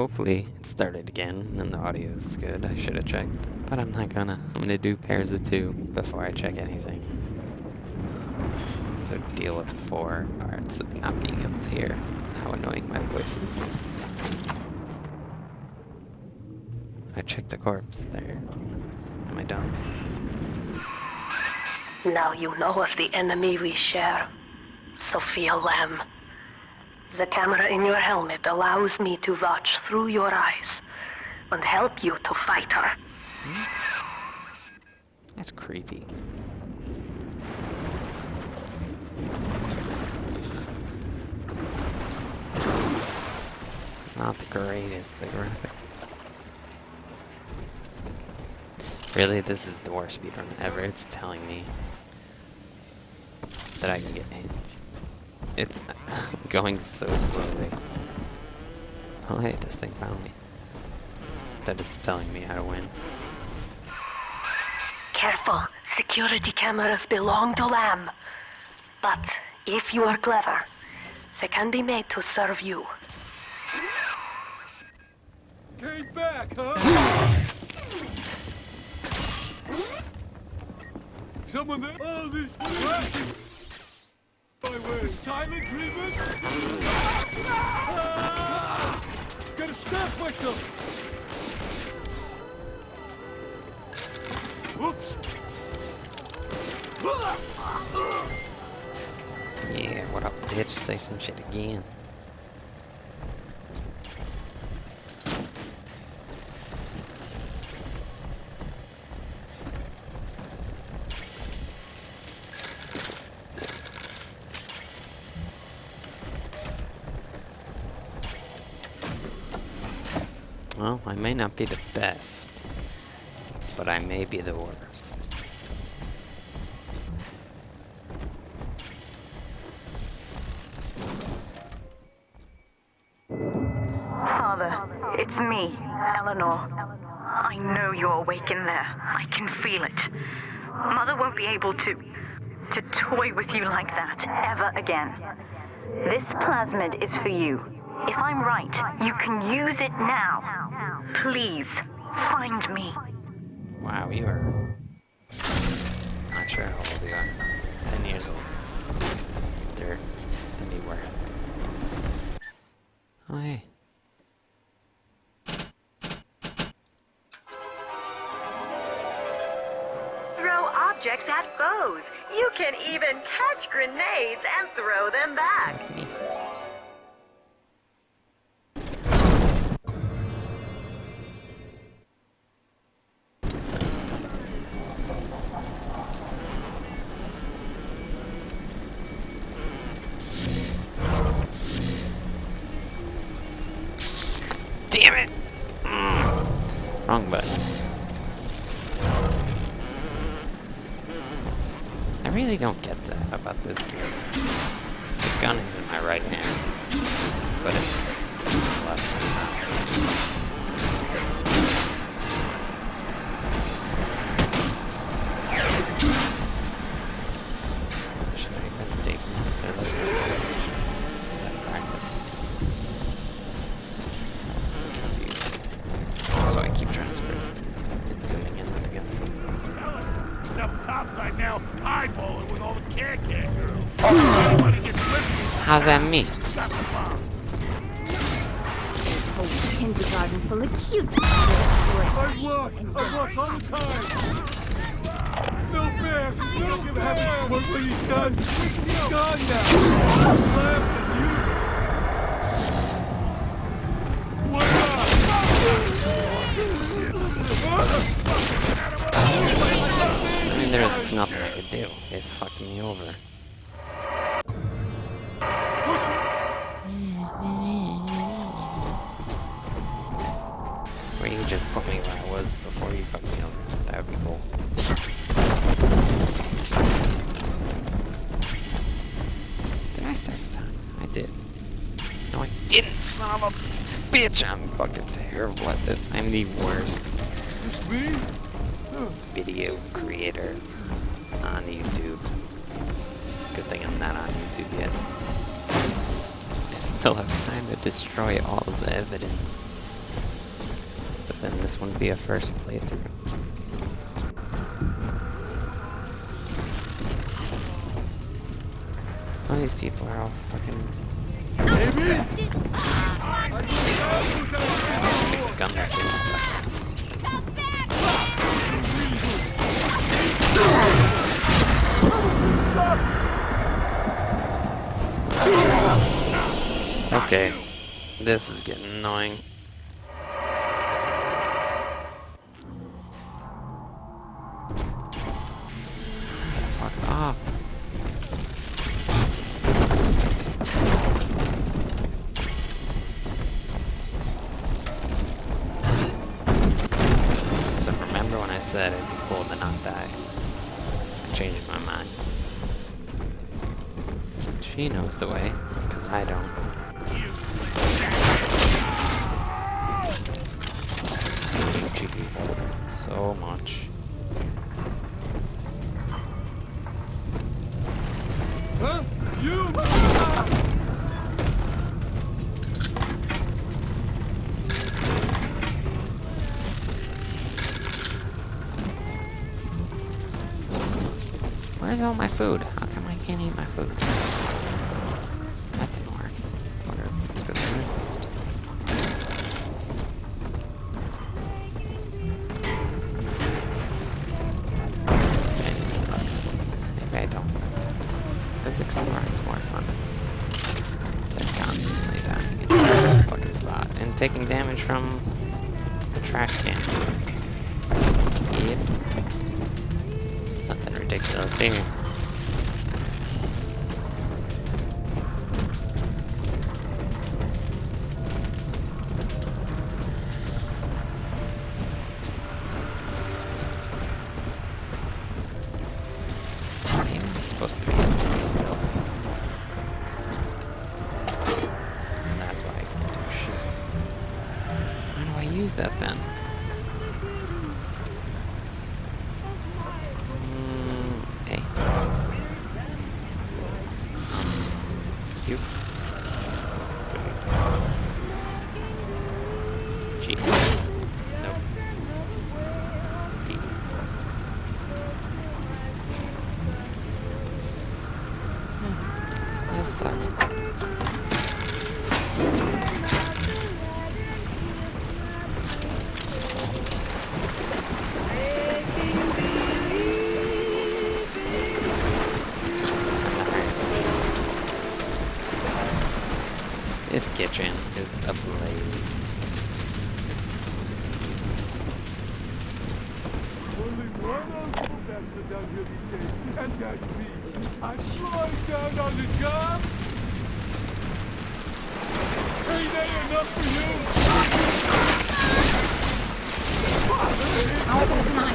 Hopefully it started again and the audio is good. I should have checked. But I'm not gonna. I'm gonna do pairs of two before I check anything. So deal with four parts of not being able to hear how annoying my voice is. I checked the corpse there. Am I done? Now you know of the enemy we share. Sophia Lamb. The camera in your helmet allows me to watch through your eyes and help you to fight her. What? That's creepy. Not the greatest, the graphics. Really, this is the worst speedrun ever. It's telling me that I can get hits. It's going so slowly. Oh hey, this thing found me. That it's telling me how to win. Careful, security cameras belong to Lamb. But if you are clever, they can be made to serve you. Came back, huh? Someone there? Oh, this cracking! My way. Silent treatment? Ah! Gotta stop myself! Oops! Yeah, what up, bitch? Say some shit again. Well, I may not be the best, but I may be the worst. Father, it's me, Eleanor. I know you're awake in there. I can feel it. Mother won't be able to. to toy with you like that ever again. This plasmid is for you. If I'm right, you can use it now. Please, find me. Wow, you are. Not sure how old you are. Ten years old. Older than you were. Oh, hey. Throw objects at foes. You can even catch grenades and throw them back. Telekinesis. Damn now, eyeball with all the can-can girls. Anybody gets lifted, How's that me? stop the bomb. whole kindergarten full of cute Hard work, I work all the time. No fair, you don't give a happy work he's done. He's gone now. There's nothing I could do. It fucked me over. Or you just put me where I was before you fucked me over. That would be cool. Did I start the time? I did. No, I didn't, son of a bitch! I'm fucking terrible at this. I'm the worst me? Video creator on YouTube. Good thing I'm not on YouTube yet. I still have time to destroy all of the evidence. But then this wouldn't be a first playthrough. All these people are all fucking Maybe? gun Okay, this is getting annoying. Fuck off. So remember when I said it'd be cool to not die? I changed my mind. She knows the way, because I don't. So much. Huh? You? Where's all my food? How come I can't eat my food? Because exploring's more fun. Than constantly dying in the same fucking spot. And taking damage from the trash can. Yep. Nothing ridiculous here. That then? Mm, sucks. This kitchen is ablaze. Only one uncle bastard down here these days, and that's me. I'm slowing down on the job. Ain't that enough for you? Oh, there's not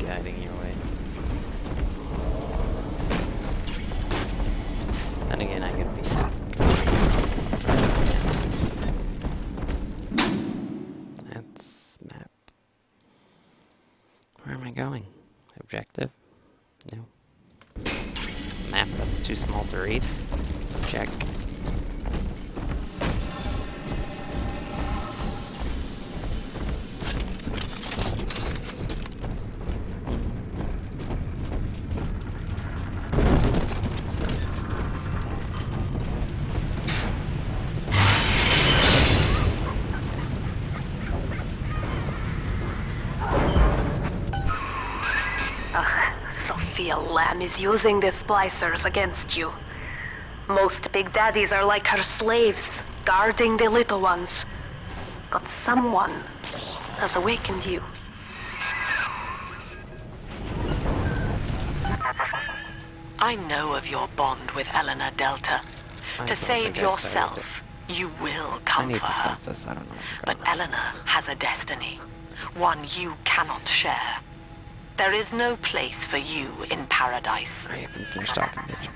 guiding your way. And again, I'm gonna be. That's map. Where am I going? Objective? No. Map that's too small to read. Check. Sophia Lamb is using the splicers against you. Most big daddies are like her slaves, guarding the little ones. But someone has awakened you. I know of your bond with Eleanor Delta. I to save think I started yourself, you will I come need for to her. stop this. I don't know what's But on. Eleanor has a destiny, one you cannot share. There is no place for you in paradise. I haven't finished talking, bitch.